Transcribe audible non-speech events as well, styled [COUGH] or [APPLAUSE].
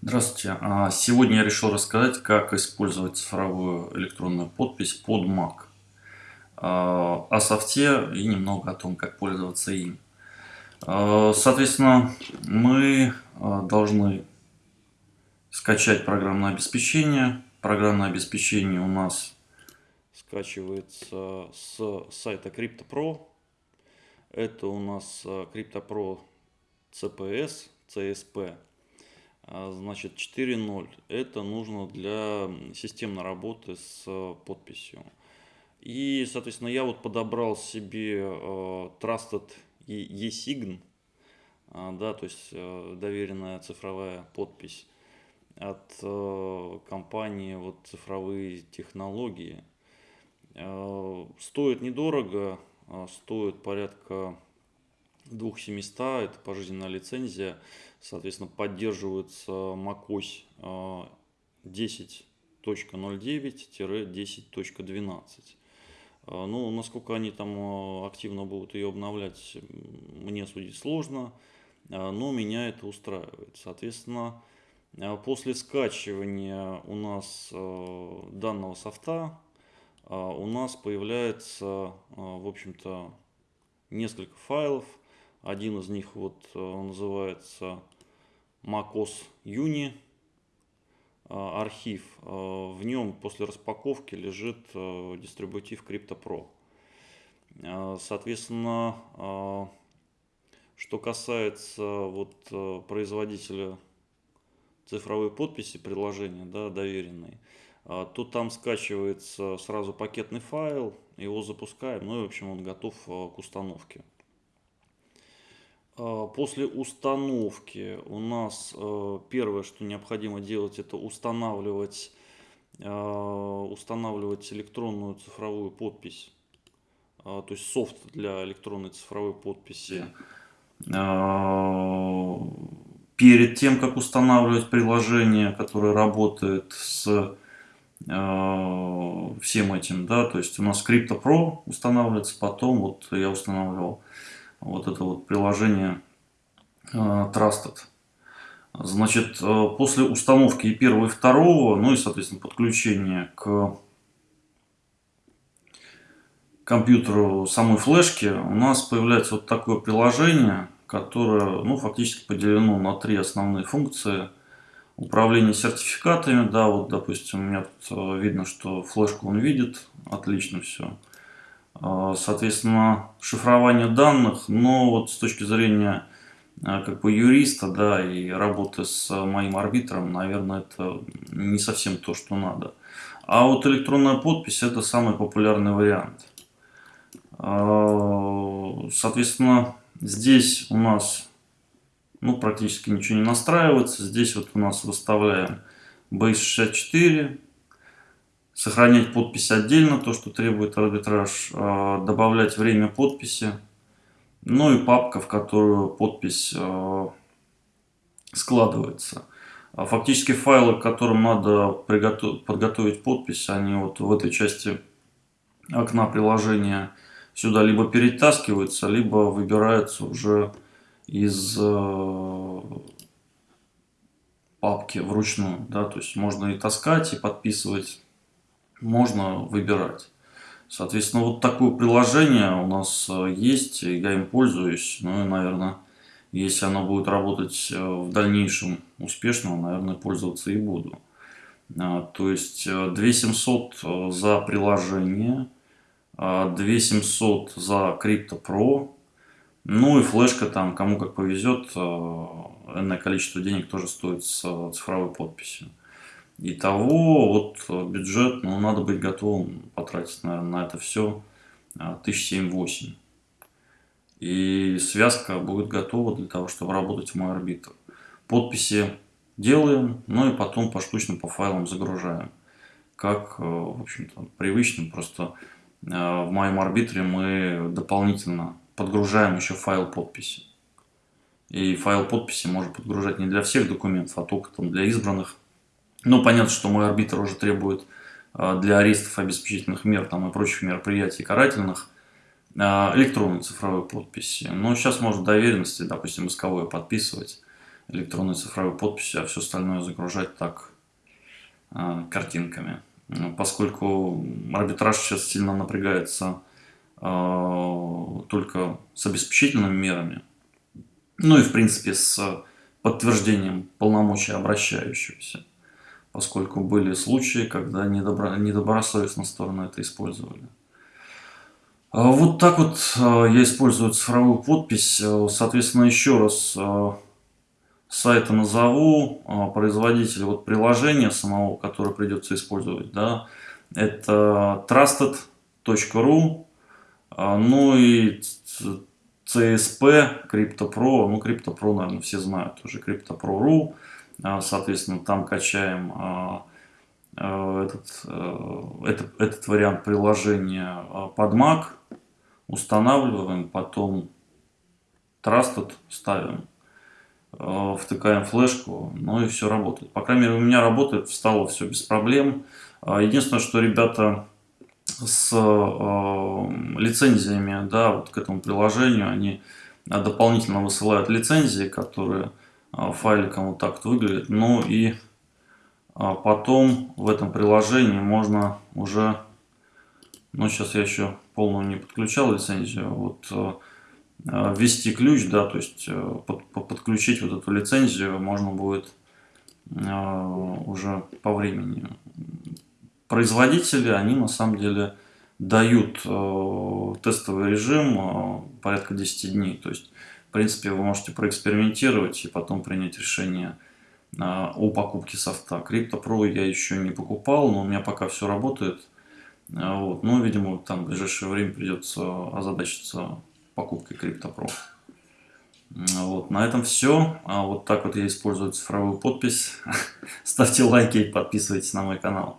Здравствуйте. А, сегодня я решил рассказать, как использовать цифровую электронную подпись под Mac. А, о софте и немного о том, как пользоваться им. А, соответственно, мы должны скачать программное обеспечение. Программное обеспечение у нас скачивается с сайта CryptoPro. Это у нас CryptoPro CPS, CSP. А, значит, 4.0 это нужно для системной работы с э, подписью. И, соответственно, я вот подобрал себе э, Trusted eSign, а, да, то есть э, доверенная цифровая подпись от компании вот цифровые технологии. Стоит недорого, а, стоит порядка 2700, это пожизненная лицензия, соответственно, поддерживается macOS 10.09-10.12. А, ну, насколько они там а, активно будут ее обновлять, мне судить сложно, а, но меня это устраивает. Соответственно, после скачивания у нас данного софта, у нас появляется, в общем-то, несколько файлов, один из них вот э, называется macOS Uni э, архив. Э, в нем после распаковки лежит дистрибутив CryptoPro. Соответственно, что касается вот производителя цифровой подписи приложения, да, доверенной, то там скачивается сразу пакетный файл, его запускаем, ну и в общем он готов к установке. А, после установки у нас э, первое, что необходимо делать, это устанавливать, э, устанавливать электронную цифровую подпись, а, то есть софт для электронной цифровой подписи. А, перед тем, как устанавливать приложение, которое работает с всем этим, да, то есть у нас CryptoPro устанавливается, потом вот я устанавливал вот это вот приложение э, Trusted. Значит, э, после установки и первого, и второго, ну и, соответственно, подключения к компьютеру самой флешки, у нас появляется вот такое приложение, которое, ну, фактически поделено на три основные функции. Управление сертификатами, да, вот, допустим, у меня тут э, видно, что флешку он видит, отлично все. А, соответственно, шифрование данных, но вот с точки зрения а, как бы юриста, да, и работы с моим арбитром, наверное, это не совсем то, что надо. А вот электронная подпись это самый популярный вариант. А, соответственно, здесь у нас ну, практически ничего не настраивается. Здесь вот у нас выставляем Base64, сохранять подпись отдельно, то, что требует арбитраж, а, добавлять время подписи, ну и папка, в которую подпись а, складывается. А фактически файлы, к которым надо подготовить подпись, они вот в этой части окна приложения сюда либо перетаскиваются, либо выбираются уже из папки вручную. Да? То есть можно и таскать, и подписывать можно выбирать. Соответственно, вот такое приложение у нас э, есть, я им пользуюсь. Ну и, наверное, если оно будет работать э, в дальнейшем успешно, наверное, пользоваться и буду. А, то есть 2700 э, за приложение, 2700 за CryptoPro, ну и флешка там, кому как повезет, энное количество денег тоже стоит с цифровой подписью. Итого, вот э, бюджет, ну, надо быть готовым потратить, наверное, на это все 1007-8. И связка будет готова для того, чтобы работать в мой арбитр. Подписи делаем, ну и потом поштучно по файлам загружаем. Как, э, в общем-то, привычно, просто э, в моем арбитре мы дополнительно подгружаем еще файл подписи. И файл подписи можно подгружать не для всех документов, а только там для избранных ну, понятно, что мой арбитр уже требует а, для арестов обеспечительных мер там, и прочих мероприятий карательных а, электронной цифровой подписи. Но сейчас можно доверенности, допустим, исковое подписывать электронной цифровой подписью, а все остальное загружать так э, картинками. Ну, поскольку арбитраж сейчас сильно напрягается только с обеспечительными мерами, ну и в принципе с подтверждением полномочий обращающегося, поскольку были случаи, когда недобро, недобросовестно стороны это использовали. А вот так вот я использую цифровую подпись. Соответственно, еще раз сайта назову, производитель вот приложения самого, которое придется использовать, да, это trusted.ru, ну и CSP, CryptoPro, ну CryptoPro, наверное, все знают уже, CryptoPro.ru, а, соответственно, там качаем а, а, этот, этот, этот вариант приложения под Mac, устанавливаем, потом Trusted ставим, втыкаем флешку, ну и все работает. По крайней мере, у меня работает, встало все без проблем. Единственное, что ребята с э, лицензиями да, вот к этому приложению. Они дополнительно высылают лицензии, которые э, файликом вот так вот выглядят. Ну и э, потом в этом приложении можно уже, ну сейчас я еще полную не подключал лицензию, вот э, ввести ключ, да, то есть э, под, подключить вот эту лицензию можно будет уже по времени производители, они на самом деле дают э, тестовый режим порядка 10 дней. То есть, в принципе, вы можете проэкспериментировать и потом принять решение э, о покупке софта. CryptoPro я еще не покупал, но у меня пока все работает. Э, вот. Но, видимо, там в ближайшее время придется озадачиться покупкой CryptoPro. Вот, на этом все. А вот так вот я использую цифровую подпись. [LAUGHS] Ставьте лайки и подписывайтесь на мой канал.